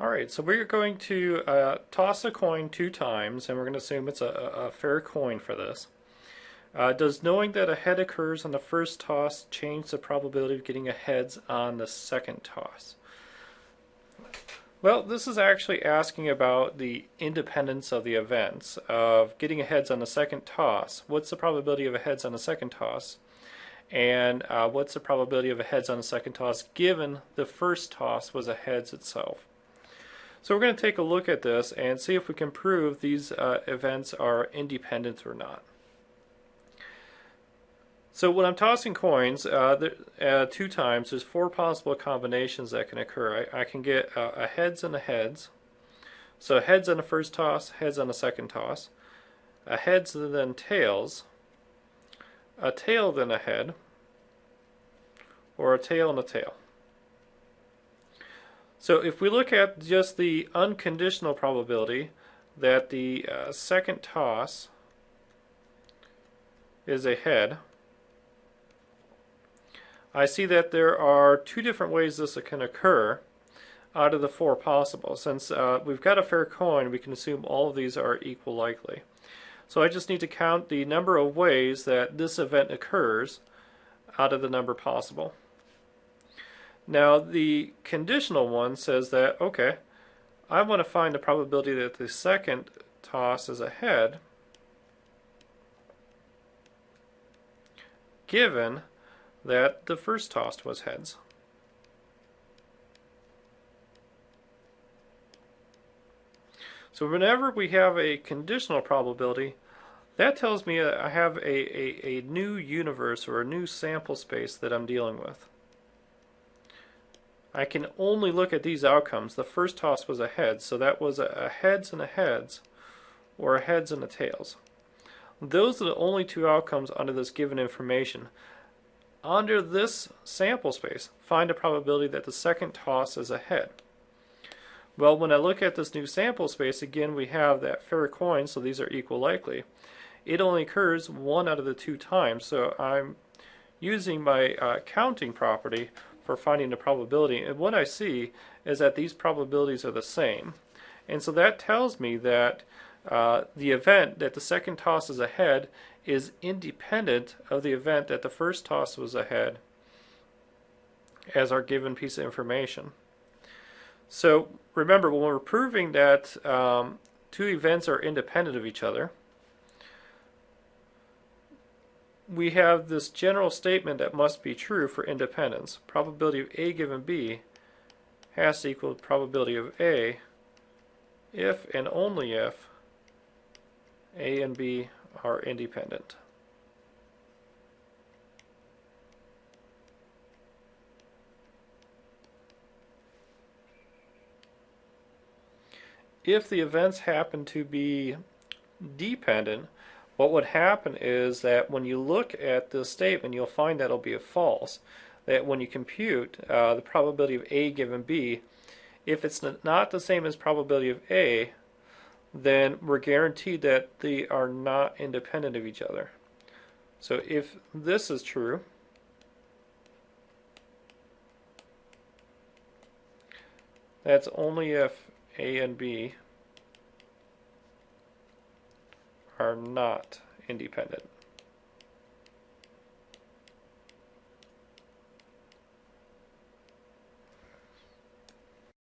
Alright, so we're going to uh, toss a coin two times, and we're going to assume it's a, a fair coin for this. Uh, does knowing that a head occurs on the first toss change the probability of getting a heads on the second toss? Well, this is actually asking about the independence of the events of getting a heads on the second toss. What's the probability of a heads on the second toss? And uh, what's the probability of a heads on the second toss given the first toss was a heads itself? So we're going to take a look at this and see if we can prove these uh, events are independent or not. So when I'm tossing coins uh, uh, two times, there's four possible combinations that can occur. I, I can get a heads and a heads. So heads on the first toss, heads on the second toss. A heads and then tails. A tail then a head. Or a tail and a tail. So if we look at just the unconditional probability that the uh, second toss is a head, I see that there are two different ways this can occur out of the four possible. Since uh, we've got a fair coin, we can assume all of these are equal likely. So I just need to count the number of ways that this event occurs out of the number possible. Now the conditional one says that, okay, I want to find the probability that the second toss is a head given that the first toss was heads. So whenever we have a conditional probability, that tells me I have a, a, a new universe or a new sample space that I'm dealing with. I can only look at these outcomes. The first toss was a heads, so that was a, heads and a heads, or a heads and a tails. Those are the only two outcomes under this given information. Under this sample space, find a probability that the second toss is a head. Well, when I look at this new sample space, again, we have that fair coin, so these are equal likely. It only occurs one out of the two times, so I'm using my uh, counting property for finding the probability. And what I see is that these probabilities are the same. And so that tells me that uh, the event that the second toss is ahead is independent of the event that the first toss was ahead as our given piece of information. So remember, when we're proving that um, two events are independent of each other, we have this general statement that must be true for independence. Probability of A given B has to equal probability of A if and only if A and B are independent. If the events happen to be dependent, what would happen is that when you look at this statement, you'll find that it'll be a false. That when you compute uh, the probability of A given B, if it's not the same as probability of A, then we're guaranteed that they are not independent of each other. So if this is true, that's only if A and B are not independent.